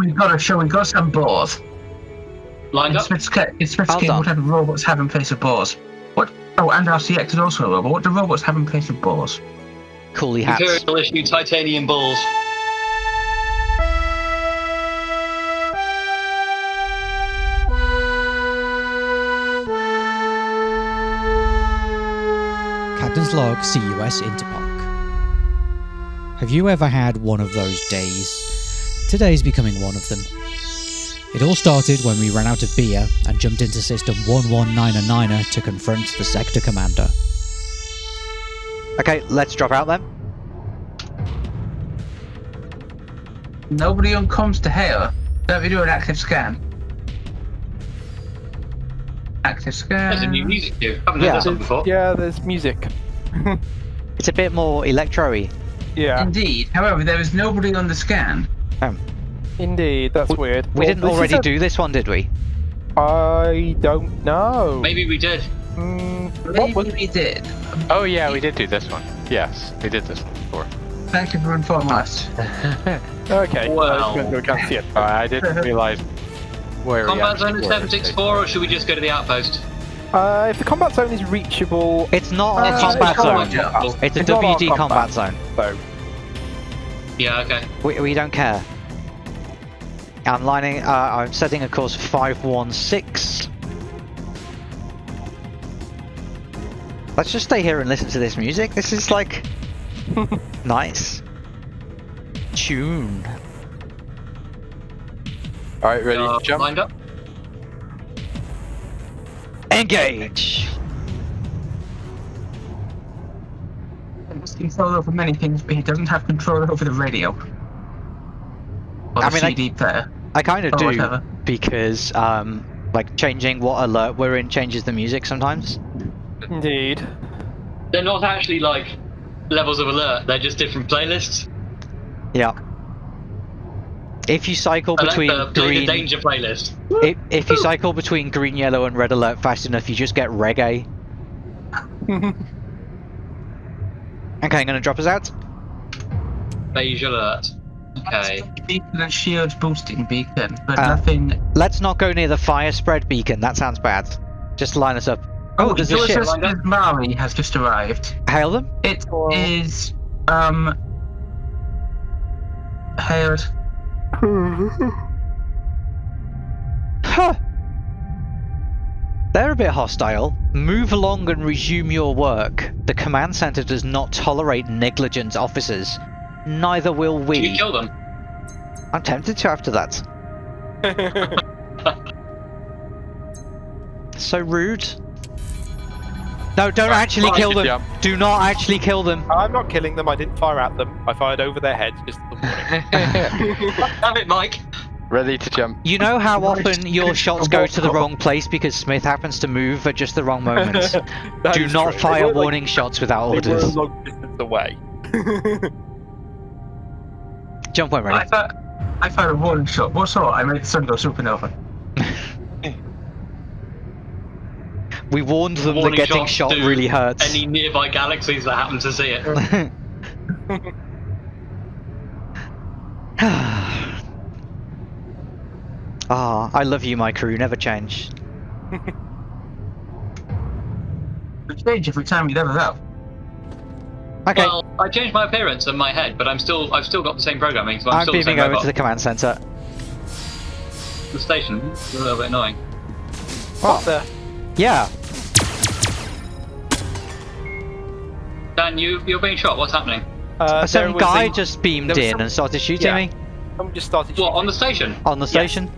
we've got a show. We've got some boars. Lined In up. Smith's, ca- in Smith's Hold game, on. what do robots have in place of boars? What? Oh, and RCX is also a robot. What do robots have in place of boars? Coolie hats. Imperial issue titanium balls. Captain's log CUS Interpark. Have you ever had one of those days? Today's becoming one of them. It all started when we ran out of beer and jumped into system 1199 to confront the sector commander. Okay, let's drop out then. Nobody on comes to hail. Don't we do an active scan? Active scan. There's a new music cue. Haven't Yeah. heard this one before. Yeah, there's music. It's a bit more electro-y. Yeah, Indeed. However, there is nobody on the scan. Indeed. That's weird. We Well, didn't this already a- do this one, did we? I don't know. Maybe we did. Mm, what Maybe was we did. Oh yeah, we did do this one. Yes, we did this one before. Thank you for informing us. okay? Well. I was going to see it. Uh, I didn't realize where Combat zone actually at 764, or should we just go to the outpost? Uh, if the combat zone is reachable, It's not Uh, a combat it's zone. not. It's a It's WD combat combat. zone. so Yeah, okay. We, we don't care. I'm lining. Uh, I'm setting a course 516. Let's just stay here and listen to this music. This is like nice tune. All right, ready Uh, to jump? Lined up. Engage. Control over many things, but he doesn't have control over the radio. Or the I mean, I- CD player. I kind of do whatever. because um, like changing what alert we're in changes the music sometimes. indeed. They're not actually like levels of alert. They're just different playlists. Yeah. If you cycle I between the, play the green, danger playlist. if, if you cycle between green, yellow, and red alert fast enough, you just get reggae. Okay, I'm gonna drop us out. Beige alert. Okay. Beacon and shield boosting beacon, but Uh, nothing. Let's not go near the fire spread beacon. That sounds bad. Just line us up. Oh, there's a ship. Mari has just arrived. Hail them. It is um hailed. Huh. They're a bit hostile. Move along and resume your work. The command center does not tolerate negligent officers. Neither will Did we. you kill them? I'm tempted to after that. So rude. No, don't actually kill them. jump. Do not actually kill them. I'm not killing them. I didn't fire at them. I fired over their heads. Just Have it, Mike. Ready to jump. You know how often your shots go to the wrong place because Smith happens to move at just the wrong moment. Do not true. Fire were, like- warning shots without They orders. long distance away. Jump when I ready. thought I fired a warning shot. What sort? I made the sun go supernova. We warned them that Warning getting shots shot to really hurts. Any nearby galaxies that happen to see it. Ah, I love you, my crew. Never change. We change every time we level up. Okay, Well, I changed my appearance and my head, but I'm still I've still got the same programming, so I'm, I'm still the beaming same over robot. to the command center. the station. It's a little bit annoying. What the? Yeah, Dan, you you're being shot. What's happening? Uh, some guy a- just beamed in some- and started shooting Yeah. me Someone just started What on the station? on the station.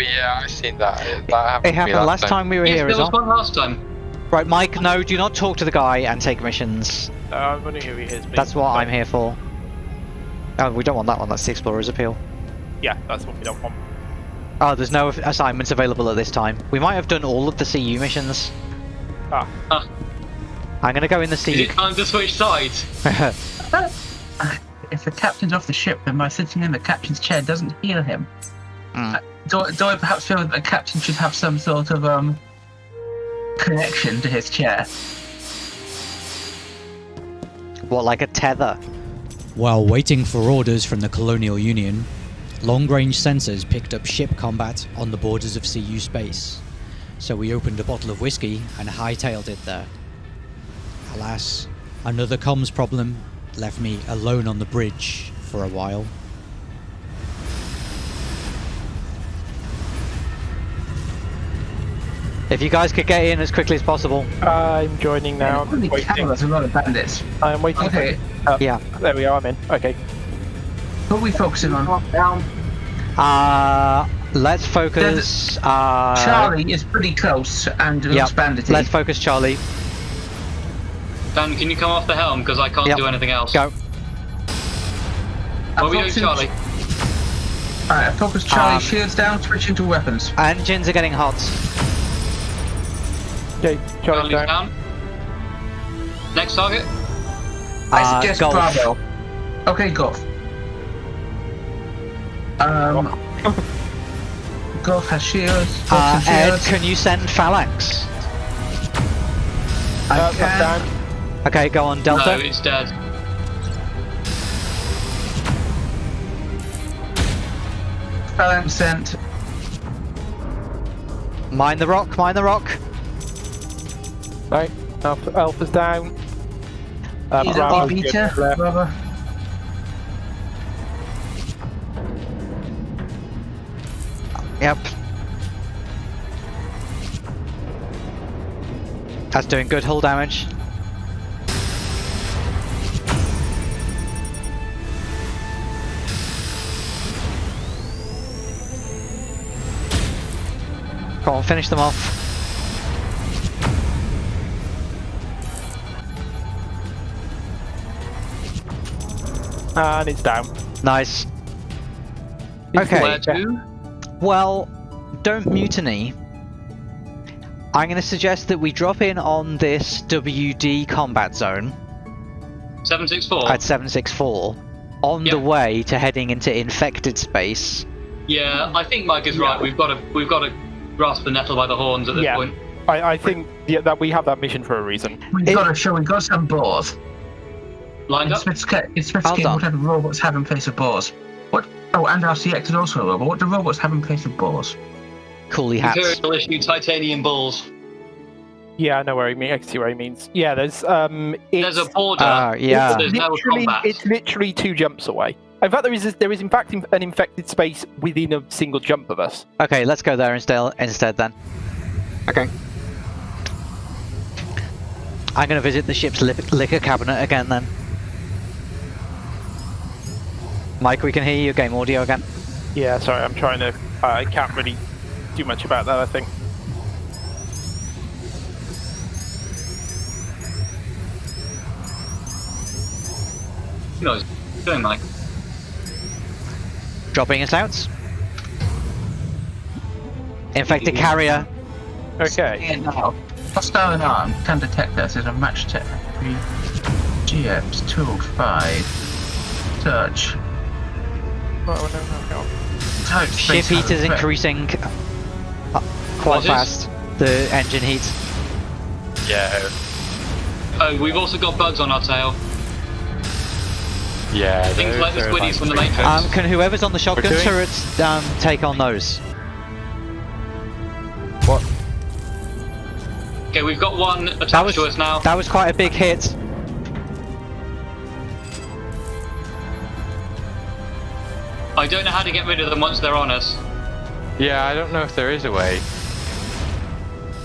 Oh yeah, I've seen that. That happened. It happened last time we were Yes, here there as was well. one last time. Right, Mike, no, do not talk to the guy and take missions. Uh, I'm wondering who he is. That's what I'm here for. Oh, we don't want that one, that's the Explorer's Appeal. Yeah, that's what we don't want. Oh, there's no assignments available at this time. We might have done all of the CU missions. Ah. Ah. I'm gonna go in the Is CU. it time to switch sides? If the captain's off the ship, then my sitting in the captain's chair doesn't heal him. Hmm. Do, do I perhaps feel that the captain should have some sort of um connection to his chair? what, like a tether? While waiting for orders from the Colonial Union, Long range sensors picked up ship combat on the borders of CU space, so we opened a bottle of whiskey and hightailed it there. Alas, another comms problem left me alone on the bridge for a while. If you guys could get in as quickly as possible. I'm joining now. Holy I'm waiting. there's a lot of bandits. I'm waiting. Okay, For, uh, Yeah. There we are. I'm in. Okay. What are we focusing on? Uh, let's focus. Uh, Charlie is pretty close and Yep. looks bandity. Let's focus Charlie. Dan, can you come off the helm because I can't Yep. do anything else? Go. What are we doing, Charlie? Alright, focus Charlie, Um, shields down, switch into weapons. Engines are getting hot. Okay. Charlie Charlie's down. down. Next target. I Uh, suggest golf. Bravo. Okay, golf. Um, golf has shields. Uh, Ed, shields. can you send Phalanx? I Uh, can. down. Okay, go on, Delta. No, Delta. it's dead. Phalanx sent. Mine the rock, mine the rock. Right. Alpha, Alpha's down. Uh, He's Bravo's a beta. left. Bravo. Yep. That's doing good hull damage. Go on, finish them off. And it's down. Nice. Okay. Where yeah. to? Well, don't mutiny. I'm going to suggest that we drop in on this WD combat zone 764. at 764 on the way to heading into infected space. Yeah, I think Mike is right. We've got to we've got to grasp the nettle by the horns at this Yeah. point. I, I think yeah, that we have that mission for a reason. We've It- got to show we've got some boars. Lined In up. Smith's, ca- in Smith's Well game, what type of robots have in place of boars? What? Oh, and our RCX is also a robot. What do robots have in place of boars? Coolie hats. Imperial issue titanium balls. Yeah, I know where he means. I see where he means. Yeah, there's um. It's, There's a border. Ah, yeah. but There's no literally, it's literally two jumps away. In fact, there is there is in fact an infected space within a single jump of us. Okay, let's go there instead, instead then. Okay. I'm going to visit the ship's liquor cabinet again then. Mike, we can hear your game audio again. Yeah, sorry, I'm trying to. Uh, I can't really do much about that. I think. Who knows? What doing, Mike? Dropping us out. Infected carrier. Okay. Yeah, now. Hostile alarm can detect us as a match tech. GX 205. Search. Ship heat is increasing uh, quite fast. The engine heat. Yeah. Oh, we've also got bugs on our tail. Yeah. Things like the are squiddies from the pretty Matrix. Um, can whoever's on the shotgun doing- turrets um, take on those? What? Okay, we've got one attached That was to us now. that was quite a big hit. I don't know how to get rid of them once they're on us. Yeah, I don't know if there is a way.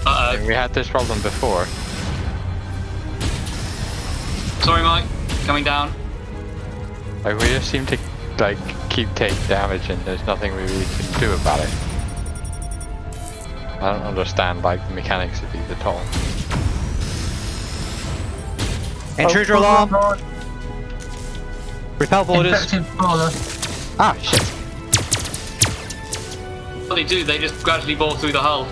Uh We had this problem before. oh. Sorry, Mike. Coming down. Like we just seem to like keep taking damage and there's nothing we really can do about it. I don't understand like the mechanics of these at all. Intruder Oh, alarm. Repel boarders. Infected brawler. Ah, shit. What they do, they just gradually bore through the hull.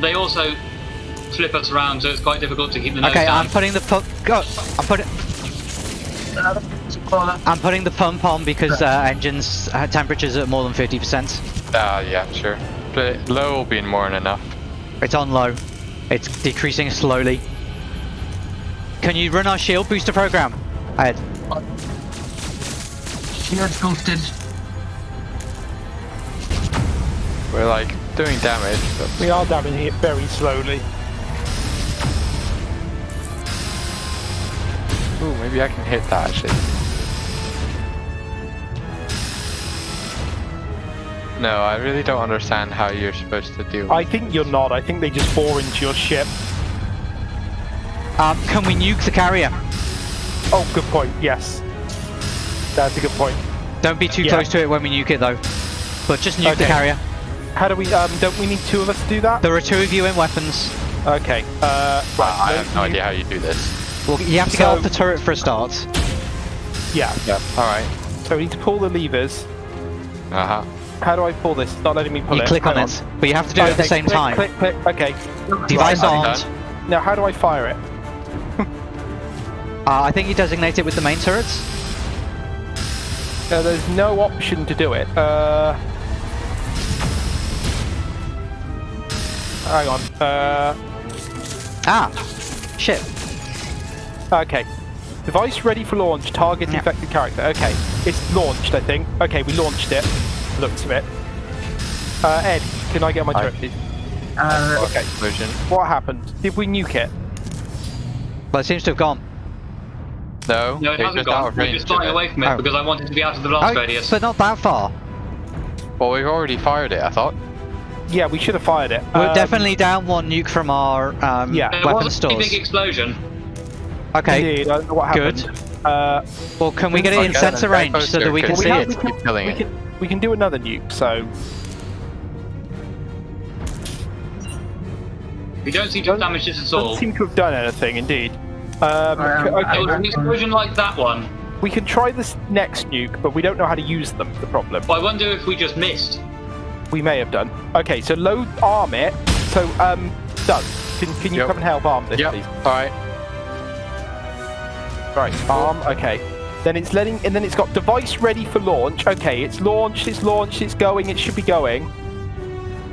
They also flip us around, so it's quite difficult to keep the nose Okay, down. I'm putting the pump. Go. I'm putting. I'm putting the pump on because uh, engines uh, temperatures at more than 50%. Ah, yeah, sure. But low will be more than enough. It's on low. It's decreasing slowly. Can you run our shield booster program? Ed. Shields boosted. We're like doing damage, but We are damaging it very slowly. ooh, maybe I can hit that actually. No, I really don't understand how you're supposed to deal. I think you're not. I think they just bore into your ship. Um, can we nuke the carrier? Oh, good point. Yes. That's a good point. Don't be too Yeah. close to it when we nuke it though. But just nuke the carrier. How do we, um, don't we need two of us to do that? There are two of you in weapons. Okay. Uh, right. I have no you- idea how you do this. Well, you have to get off the turret for a start. Yeah. Yeah. All right. So we need to pull the levers. Uh huh. How do I pull this? It's not letting me pull You it. You click on Hang it, but you have to do it at the same click, time. Click, click. Okay. Device Right, armed. Now, how do I fire it? Uh, I think you designate it with the main turrets. Uh, there's no option to do it. Uh, hang on. Uh, Ah, shit. okay. Device ready for launch. Target Yeah. infected character. Okay. It's launched, I think. Okay, we launched it. Looks of it. Uh, Ed, can I get my I- turret, please? Uh, Okay. Explosion. What happened? Did we nuke it? Well, it seems to have gone. No. No, it it's hasn't just out gone. of We're range just of flying away from it Oh. because I wanted to be out of the blast Oh, radius. but not that far. Well, we've already fired it. I thought. Yeah, we should have fired it. We're Um, definitely down one nuke from our um, Yeah. There weapon was a big explosion. Okay, Indeed, I don't know what Good. happened. Uh, well, can we get it in Okay, sensor range so that we can see we, it? we, can, we, can, we can do another nuke, so We don't seem to have damaged this at all. doesn't seem to have done anything, indeed. Um, c- okay, It an explosion like that one. we can try this next nuke, but we don't know how to use them. The problem But I wonder if we just missed. we may have done. Okay, so load arm it. So um, Doug, can, can you Yep. come and help arm this, Yep. please? All right. Right, arm. Okay. Then it's letting, and then it's got device ready for launch. Okay, it's launched. It's launched. It's going. It should be going.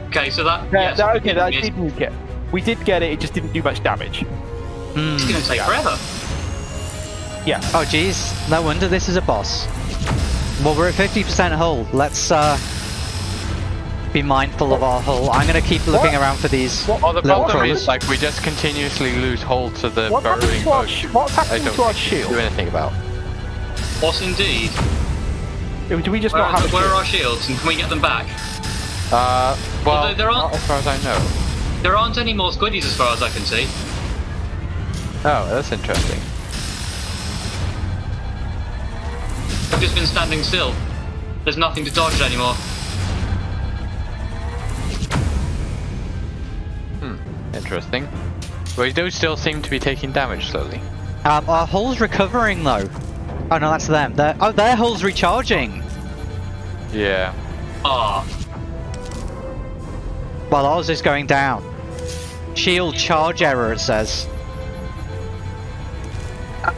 Okay, so that. Yeah, yes, that, we okay, did that miss. did nuke it. We did get it. It just didn't do much damage. Hmm. It's going to take forever. Yeah. Oh jeez, no wonder this is a boss. Well, we're at 50% hull. Let's uh, be mindful of our hull. I'm gonna keep looking What? around for these What- Well, the little problem crawlers. is, like, we just continuously lose hold to the What burrowing to our boat. sh- what's I happened don't to our shield? do anything about. What indeed? Do we just Where, not are, have where are our shields and can we get them back? Uh, well, there- there are- not as far as I know. There aren't any more squiddies as far as I can see. Oh, that's interesting. I've just been standing still. There's nothing to dodge anymore. Hmm, interesting. We do still seem to be taking damage slowly. Um, our hull's recovering though. Oh no, that's them. Their oh, their hull's recharging. Yeah. Ah, While ours is going down. Shield charge error, it says.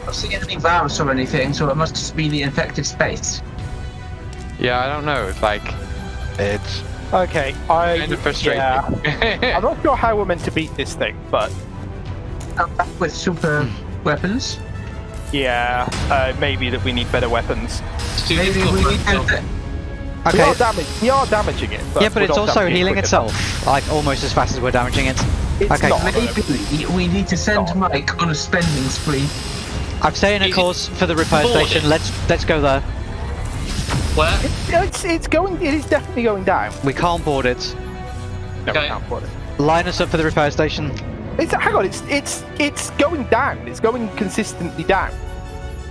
I'm not seeing any virus or anything, so it must just be the infected space. Yeah, I don't know. It's like, it's Okay, I. kind of frustrating. Yeah. I'm not sure how we're meant to beat this thing, but Come back with super weapons. yeah, uh, maybe that we need better weapons. Maybe we need us to- to. We Okay. are damage. We are damaging it. But yeah, but it's also damaging it healing quick enough. itself, like almost as fast as we're damaging it. It's Okay. not. Maybe we need to send Mike on a spending spree. I'm staying a course for the repair boarded? station. Let's let's go there. Where? It's it's going. It is definitely going down. We can't board it. No, we can't put it. Line us up for the repair station. It's hang on. It's it's it's going down. It's going consistently down.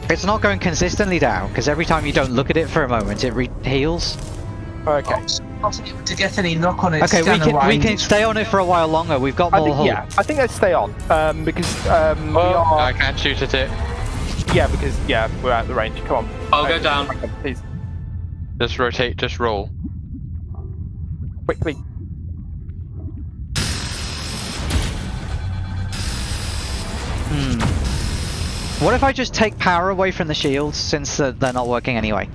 It's not going consistently down because every time you don't look at it for a moment, it re- heals. Okay. Not able to get any knock on it. Okay, we can we can stay on it for a while longer. We've got I more think hull. yeah. I think let's stay on. Um, because um we Oh, are I can't shoot at it. Yeah because yeah we're out of the range. Come on. I'll go Okay, down. Please Just rotate, just roll. quickly. Hmm. What if I just take power away from the shields since uh, they're not working anyway?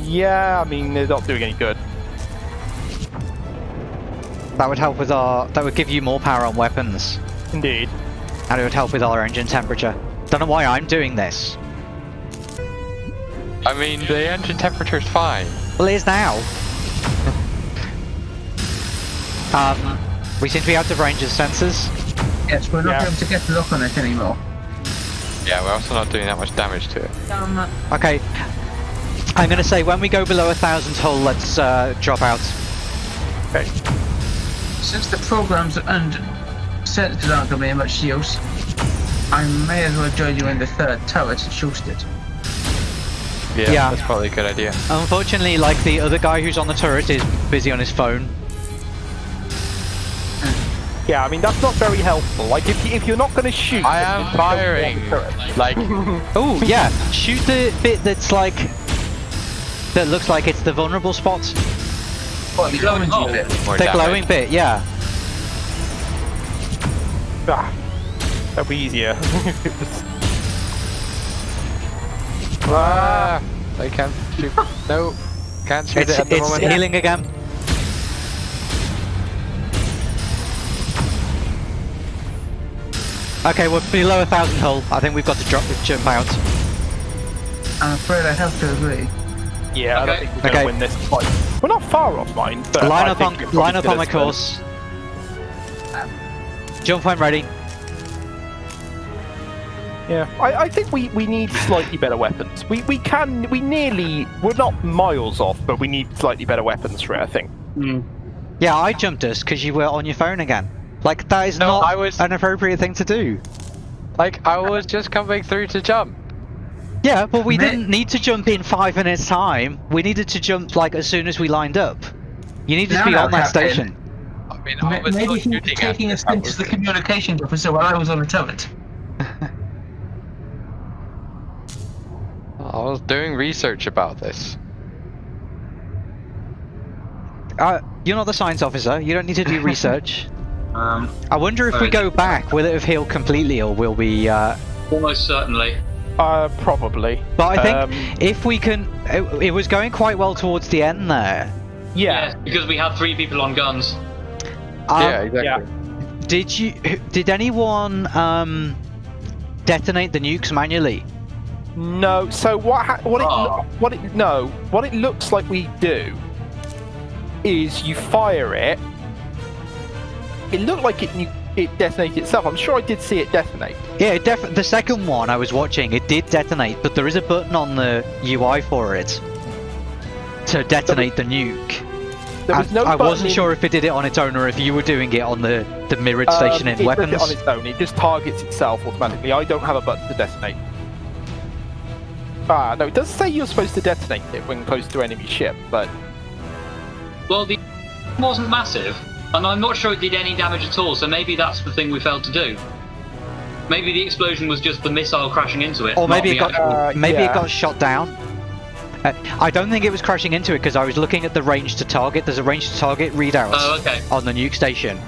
Yeah, I mean they're not doing any good. That would help with our. That would give you more power on weapons, Indeed. and it would help with our engine temperature. Don't know why I'm doing this. I mean, the engine temperature's fine. Well, it is now. um, we seem to be out of range of sensors. Yes, we're not Yeah. able to get the lock on it anymore. Yeah, we're also not doing that much damage to it. Damn it. Okay. I'm gonna say when we go below a thousand hull, let's uh, drop out. Okay. Since the programs and sensors aren't going to be of much use, I may as well join you in the third turret and shoot it. Yeah, Yeah. that's probably a good idea. Unfortunately, like the other guy who's on the turret is busy on his phone. Yeah, I mean that's not very helpful. Like if you, if you're not going to shoot, I am firing. go on the turret. Like, Oh yeah, shoot the bit that's like that looks like it's the vulnerable spot. What, the Glowing orange hole. bit? The damage. glowing bit, yeah. Ah, that'd be easier. if it was- Ah, I can't shoot. no, can't shoot It's it at the it's moment. healing again. Okay, we're below a thousand hull. I think we've got to drop jump out. I'm afraid I have to agree. yeah, I don't think we're going to Okay. win this fight. We're not far off mine, but line I up think on line up on my as good. course. Jump when ready. Yeah, I, I think we, we need slightly better weapons. We we can we nearly we're not miles off, but we need slightly better weapons for it. I think. Hmm. Yeah, I jumped us because you were on your phone again. Like that is No, not I was- an appropriate thing to do. Like, I was just coming through to jump. Yeah, but we Mate. didn't need to jump in five minutes time. We needed to jump like as soon as we lined up. You needed to be no, on that Captain. station. I mean, I was Maybe still he was taking us into the the- communications officer while I was on the turret. I was doing research about this. Uh, you're not the science officer. You don't need to do research. Um, I wonder if we go back, will it have healed completely, or will we? Uh... Almost certainly. Uh, probably. But I think Um, if we can, it, it was going quite well towards the end there. Yeah. Yes, because we had three people on guns. Um, yeah, exactly. yeah. Did you? Did anyone um, detonate the nukes manually? No. So what? Ha- what it? Oh. What it? No. What it looks like we do is you fire it. It looked like it. It detonated itself. I'm sure I did see it detonate. Yeah, it def- the second one I was watching, it did detonate, but there is a button on the UI for it to detonate the nuke. There was I, no. I wasn't in- sure if it did it on its own or if you were doing it on the, the mirrored station um, in it weapons. It on its own. It just targets itself automatically. I don't have a button to detonate. Ah, no, it does say you're supposed to detonate it when close to enemy ship, but Well, the wasn't massive, and I'm not sure it did any damage at all. So maybe that's the thing we failed to do. Maybe the explosion was just the missile crashing into it. or maybe it got Uh, maybe yeah. it got shot down. Uh, I don't think it was crashing into it because I was looking at the range to target. There's a range to target readout Oh, okay. on the nuke station,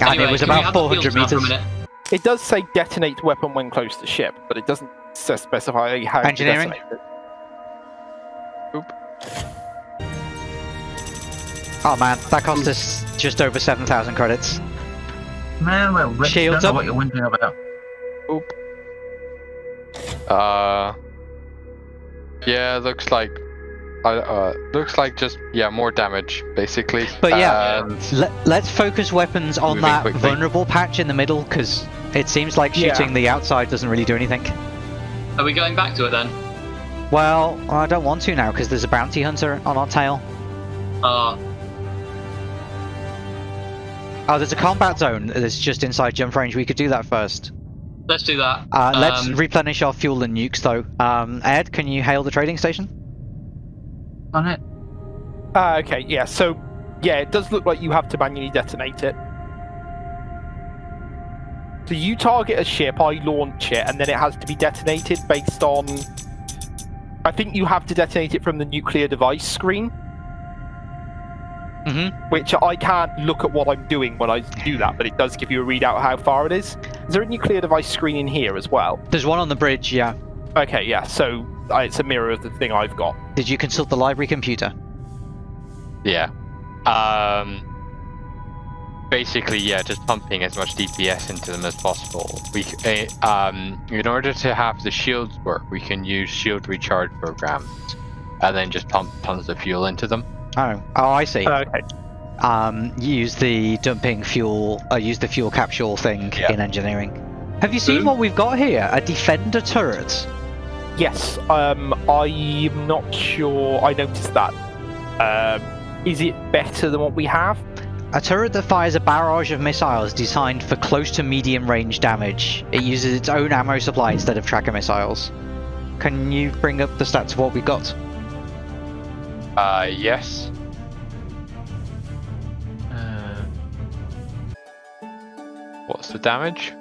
and Anyway, it was about 400 fields now for a meters. it does say detonate weapon when close to ship, but it doesn't s- specify how Engineering? to detonate it. Oh man, that cost us just over 7,000 credits. man, well, Rick, Shields don't know up. what you're wondering about. Uh, yeah, looks like, uh, uh, looks like just yeah more damage basically. But yeah, And Let, let's focus weapons on that quickly. vulnerable patch in the middle because it seems like Yeah. shooting the outside doesn't really do anything. Are we going back to it then? Well, I don't want to now because there's a bounty hunter on our tail. Uh, Oh, there's a combat zone that's just inside jump range. We could do that first. let's do that. Uh, let's Um, replenish our fuel and nukes though. Um, Ed, can you hail the trading station? On it. Ah, okay, yeah, so yeah, it does look like you have to manually detonate it. So you target a ship, I launch it, and then it has to be detonated based on. I think you have to detonate it from the nuclear device screen, Mm-hmm. which I can't look at what I'm doing when I do that, but it does give you a readout how far it is. Is there a nuclear device screen in here as well? There's one on the bridge. Yeah. Okay, yeah, so uh, it's a mirror of the thing I've got. Did you consult the library computer? yeah, um, basically, yeah, just pumping as much DPS into them as possible. We, uh, um, in order to have the shields work, we can use shield recharge programs, and then just pump tons of fuel into them. Oh, oh, I see. Okay. um, use the dumping fuel, uh, use the fuel capsule thing Yeah. in engineering. Have you seen Boom. what we've got here? A defender turret. Yes. Um, I'm not sure. I noticed that. Um, is it better than what we have? A turret that fires a barrage of missiles designed for close to medium range damage. It uses its own ammo supply instead of tracker missiles. Can you bring up the stats of what we got? Uh, yes. Uh, What's the damage?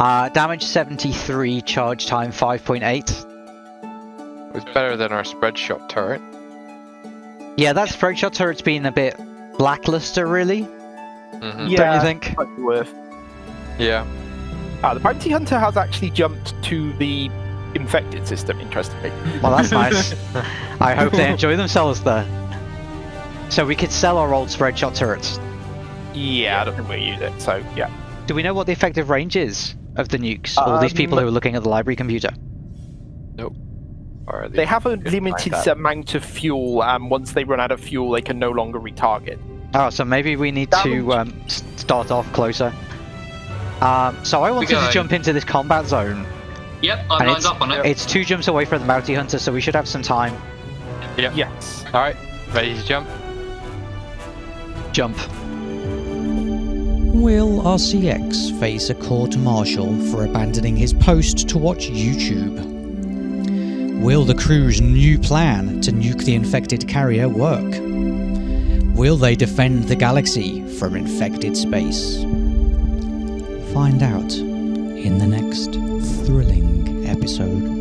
Uh, damage 73, charge time 5.8. It's better than our spreadshot turret. Yeah, that spreadshot turret's been a bit lackluster, really. hmm Don't you think? might be worth. Yeah. Ah, the bounty hunter has actually jumped to the infected system. Interestingly. Well, that's nice. I hope they enjoy themselves there. So we could sell our old spread shot turrets. Yeah, I don't think we use it. So yeah. Do we know what the effective range is of the nukes? All these people Um, who are looking at the library computer. Or They have a limited like amount of fuel, and once they run out of fuel, they can no longer retarget. Oh, so maybe we need to um, start off closer. Um, so I wanted to jump into this combat zone. yep, I'm lined up on it. It's two jumps away from the bounty hunter, so we should have some time. Yep. Yes. All right, ready to jump? Jump. Will RCX face a court martial for abandoning his post to watch YouTube? Will the crew's new plan to nuke the infected carrier work? Will they defend the galaxy from infected space? Find out in the next thrilling episode.